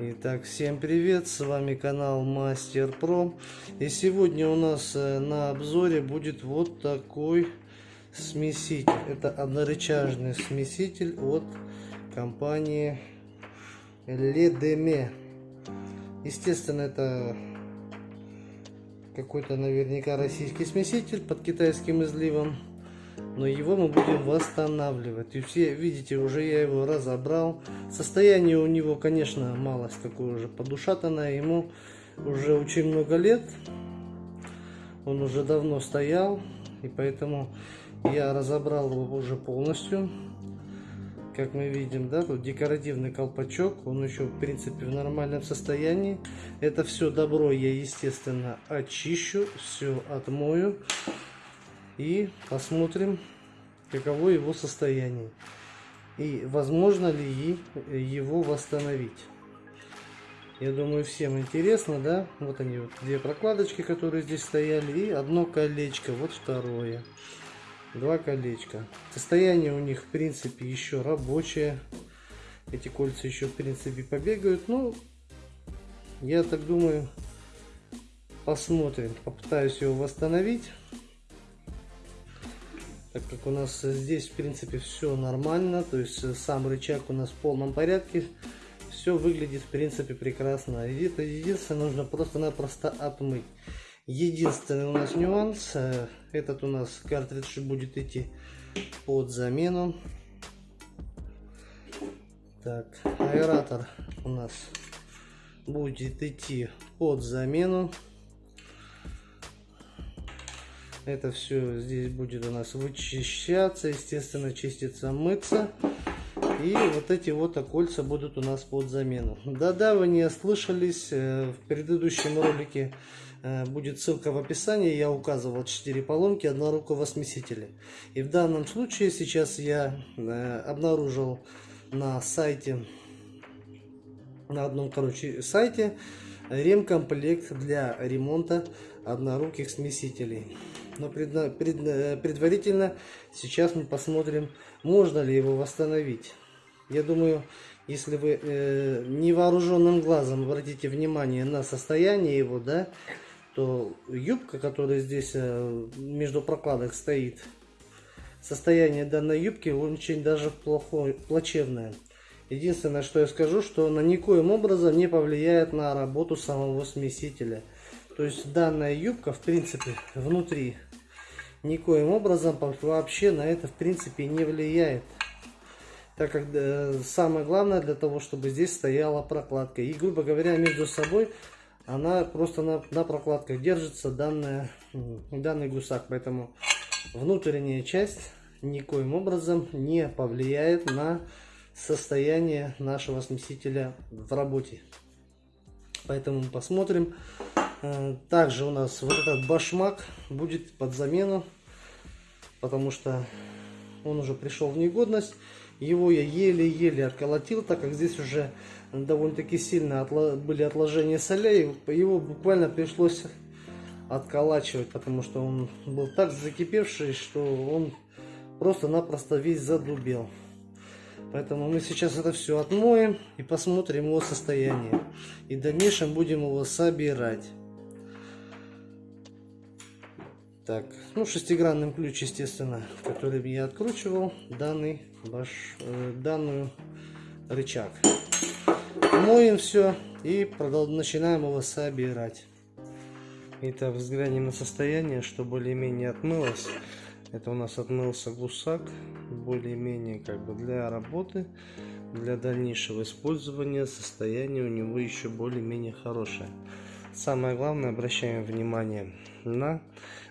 Итак, всем привет, с вами канал Мастер Про. И сегодня у нас э, на обзоре будет вот такой смеситель. Это однорычажный смеситель от компании Ледеме. Естественно, это какой-то наверняка российский смеситель под китайским изливом но его мы будем восстанавливать. И все видите, уже я его разобрал. Состояние у него, конечно, малость такое уже подушатанное. Ему уже очень много лет. Он уже давно стоял. И поэтому я разобрал его уже полностью. Как мы видим, да, тут декоративный колпачок. Он еще, в принципе, в нормальном состоянии. Это все добро я, естественно, очищу. Все отмою и посмотрим, каково его состояние и возможно ли его восстановить. Я думаю, всем интересно, да? Вот они, вот две прокладочки, которые здесь стояли, и одно колечко, вот второе. Два колечка. Состояние у них, в принципе, еще рабочее. Эти кольца еще, в принципе, побегают. Ну, я так думаю, посмотрим. Попытаюсь его восстановить так как у нас здесь в принципе все нормально, то есть сам рычаг у нас в полном порядке, все выглядит в принципе прекрасно. Единственное, нужно просто-напросто отмыть. Единственный у нас нюанс, э, этот у нас картридж будет идти под замену. Так, аэратор у нас будет идти под замену. Это все здесь будет у нас вычищаться, естественно, чиститься, мыться. И вот эти вот окольца будут у нас под замену. Да-да, вы не ослышались. Э, в предыдущем ролике э, будет ссылка в описании. Я указывал 4 поломки однорукого смесителя. И в данном случае сейчас я э, обнаружил на сайте, на одном, короче, сайте ремкомплект для ремонта одноруких смесителей но пред, пред, э, предварительно сейчас мы посмотрим, можно ли его восстановить. Я думаю, если вы э, невооруженным глазом обратите внимание на состояние его, да, то юбка, которая здесь э, между прокладок стоит, состояние данной юбки очень даже плохое, плачевное. Единственное, что я скажу, что она никоим образом не повлияет на работу самого смесителя. То есть данная юбка, в принципе, внутри никоим образом вообще на это, в принципе, не влияет. Так как э, самое главное для того, чтобы здесь стояла прокладка. И, грубо говоря, между собой она просто на, на прокладках держится, данная, данный гусак. Поэтому внутренняя часть никоим образом не повлияет на состояние нашего смесителя в работе. Поэтому посмотрим. Э, также у нас вот этот башмак будет под замену, потому что он уже пришел в негодность. Его я еле-еле отколотил, так как здесь уже довольно-таки сильно были отложения солей. Его буквально пришлось отколачивать, потому что он был так закипевший, что он просто-напросто весь задубел. Поэтому мы сейчас это все отмоем и посмотрим его состояние. И в дальнейшем будем его собирать. Так, ну шестигранным ключ, естественно, который я откручивал данный ваш, э, данную рычаг. Моем все и начинаем его собирать. Итак, взглянем на состояние, что более-менее отмылось. Это у нас отмылся гусак, более-менее как бы для работы, для дальнейшего использования состояние у него еще более-менее хорошее. Самое главное, обращаем внимание на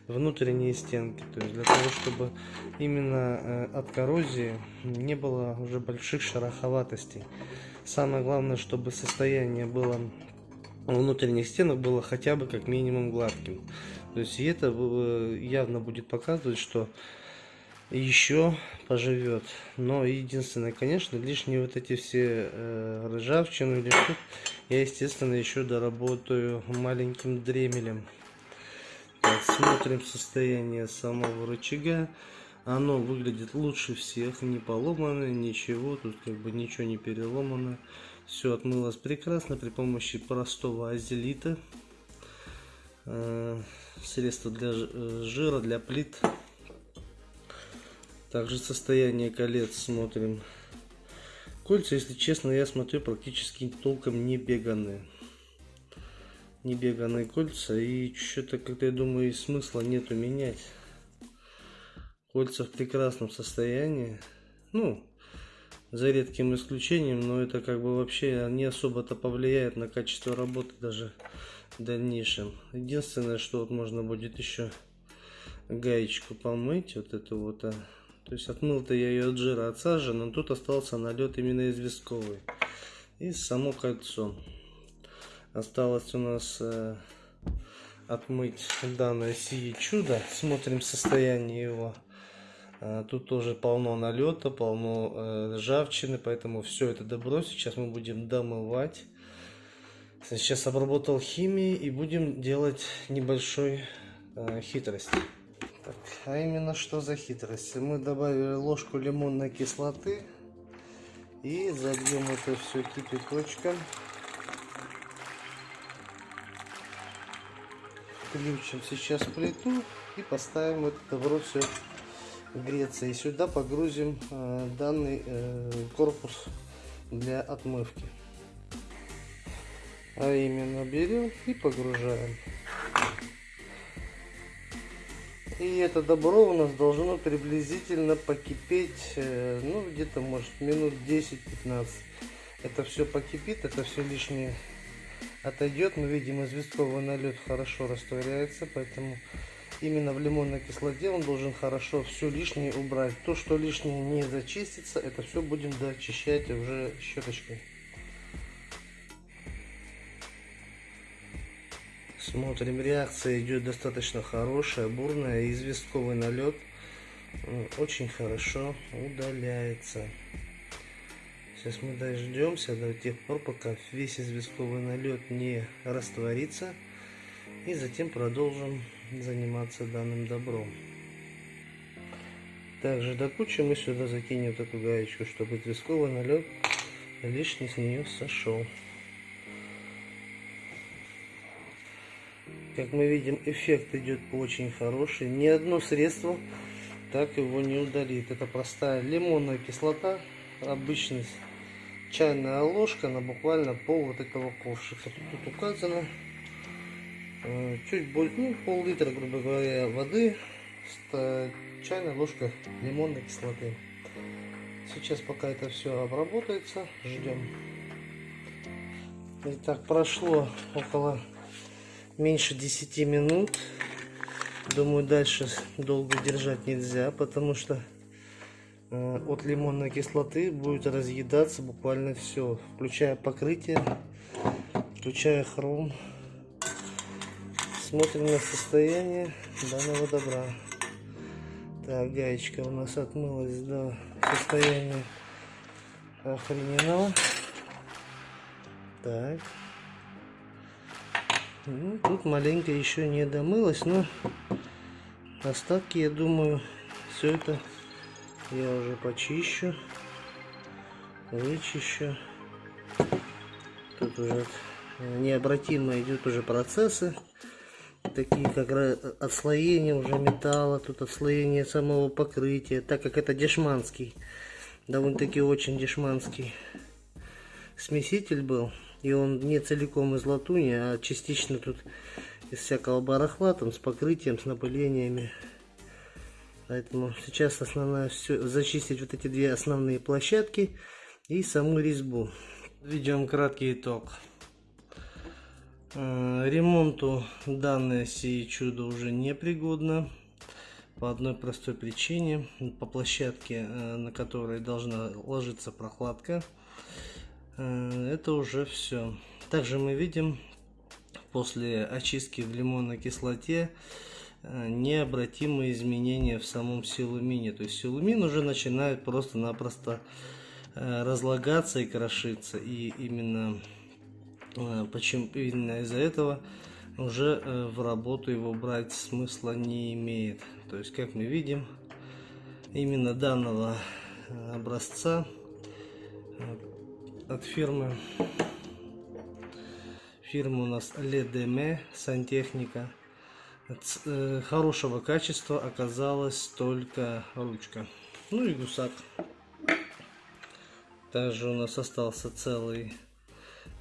внутренние стенки. То есть для того, чтобы именно э, от коррозии не было уже больших шероховатостей. Самое главное, чтобы состояние было внутренних стенок было хотя бы как минимум гладким. То есть и это э, явно будет показывать, что еще поживет. Но единственное, конечно, лишние вот эти все э, ржавчину или я, естественно, еще доработаю маленьким дремелем. Так, смотрим состояние самого рычага. Оно выглядит лучше всех, не поломано, ничего, тут как бы ничего не переломано. Все отмылось прекрасно при помощи простого азелита. Э, средство для э, жира, для плит. Также состояние колец смотрим. Кольца, если честно, я смотрю, практически толком не беганые. Не беганые кольца. И что-то, как-то, я думаю, и смысла нету менять. Кольца в прекрасном состоянии. Ну, за редким исключением, но это как бы вообще не особо-то повлияет на качество работы даже в дальнейшем. Единственное, что вот можно будет еще гаечку помыть, вот эту вот, а. То есть отмыл-то я ее от жира, от сажи, но тут остался налет именно известковый. И само кольцо. Осталось у нас э, отмыть данное сие чудо. Смотрим состояние его. А, тут тоже полно налета, полно э, ржавчины, поэтому все это добро сейчас мы будем домывать. Сейчас обработал химией и будем делать небольшой э, хитрость. Так, а именно что за хитрость? Мы добавили ложку лимонной кислоты и забьем это все кипяточком. Включим сейчас плиту и поставим это добро все греться. И сюда погрузим э, данный э, корпус для отмывки. А именно берем и погружаем. И это добро у нас должно приблизительно покипеть, э, ну где-то может минут 10-15. Это все покипит, это все лишнее отойдет. Мы видим, известковый налет хорошо растворяется, поэтому именно в лимонной кислоте он должен хорошо все лишнее убрать. То, что лишнее не зачистится, это все будем дочищать уже щеточкой. Смотрим, реакция идет достаточно хорошая, бурная, известковый налет очень хорошо удаляется. Сейчас мы дождемся до тех пор, пока весь известковый налет не растворится. И затем продолжим заниматься данным добром. Также до кучи мы сюда закинем эту гаечку, чтобы тресковый налет лишний с нее сошел. Как мы видим, эффект идет очень хороший. Ни одно средство так его не удалит. Это простая лимонная кислота, обычная чайная ложка на буквально пол вот этого ковшика. Тут указано Э, чуть больше, ну, пол-литра, грубо говоря, воды, чайная ложка лимонной кислоты. Сейчас пока это все обработается, ждем. Итак, прошло около меньше 10 минут. Думаю, дальше долго держать нельзя, потому что э, от лимонной кислоты будет разъедаться буквально все, включая покрытие, включая хром. Смотрим на состояние данного добра. Так, гаечка у нас отмылась до состояния охрененного. Так. Ну, тут маленько еще не домылась, но остатки, я думаю, все это я уже почищу, вычищу. Тут уже необратимо идут уже процессы такие как отслоение уже металла, тут отслоение самого покрытия, так как это дешманский, довольно-таки очень дешманский смеситель был, и он не целиком из латуни, а частично тут из всякого барахла, там с покрытием, с напылениями. Поэтому сейчас основная все зачистить вот эти две основные площадки и саму резьбу. Ведем краткий итог. Э, ремонту данное сие чудо уже непригодно по одной простой причине. По площадке, э, на которой должна ложиться прокладка, э, это уже все. Также мы видим после очистки в лимонной кислоте необратимые изменения в самом силумине. То есть силумин уже начинает просто-напросто разлагаться и крошиться. И именно Э, почему именно из-за этого уже э, в работу его брать смысла не имеет. То есть, как мы видим, именно данного э, образца от фирмы. Фирма у нас Ледеме сантехника. Э, Хорошего качества оказалась только ручка. Ну и гусак. Также у нас остался целый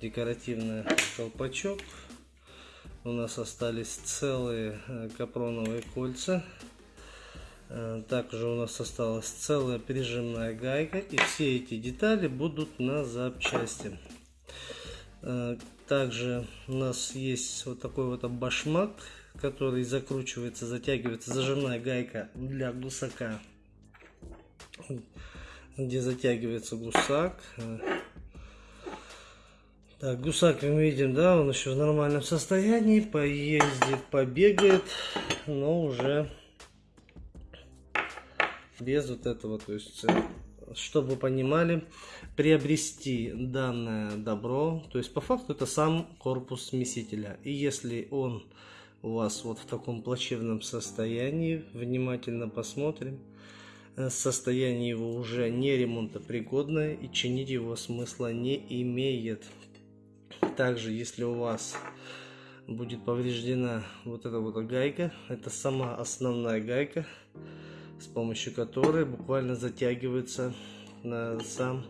декоративный колпачок. У нас остались целые э, капроновые кольца. Э, Также у нас осталась целая прижимная гайка. И все эти детали будут на запчасти. Э, Также у нас есть вот такой вот башмак, который закручивается, затягивается, зажимная гайка для гусака, где затягивается гусак. Э, Так, гусак мы видим, да, он еще в нормальном состоянии, поездит, побегает, но уже без вот этого, то есть, э, чтобы вы понимали, приобрести данное добро, то есть по факту это сам корпус смесителя. И если он у вас вот в таком плачевном состоянии, внимательно посмотрим, э, состояние его уже не ремонтопригодное и чинить его смысла не имеет. Также, если у вас будет повреждена вот эта вот гайка, это сама основная гайка, с помощью которой буквально затягивается сам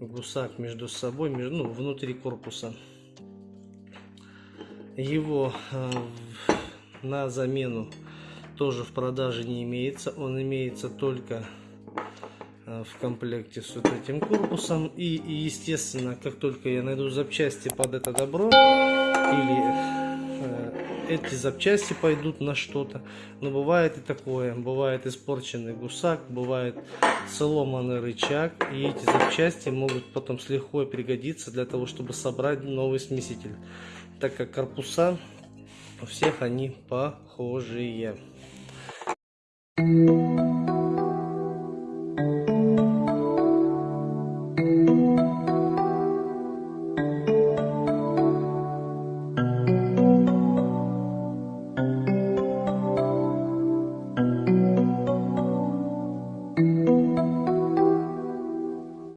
гусак между собой, между, ну, внутри корпуса. Его э, на замену тоже в продаже не имеется. Он имеется только э, в комплекте с вот этим корпусом. И, и, естественно, как только я найду запчасти под это добро, или эти запчасти пойдут на что-то. Но бывает и такое. Бывает испорченный гусак, бывает сломанный рычаг. И эти запчасти могут потом с лихвой пригодиться для того, чтобы собрать новый смеситель. Так как корпуса у всех они похожие.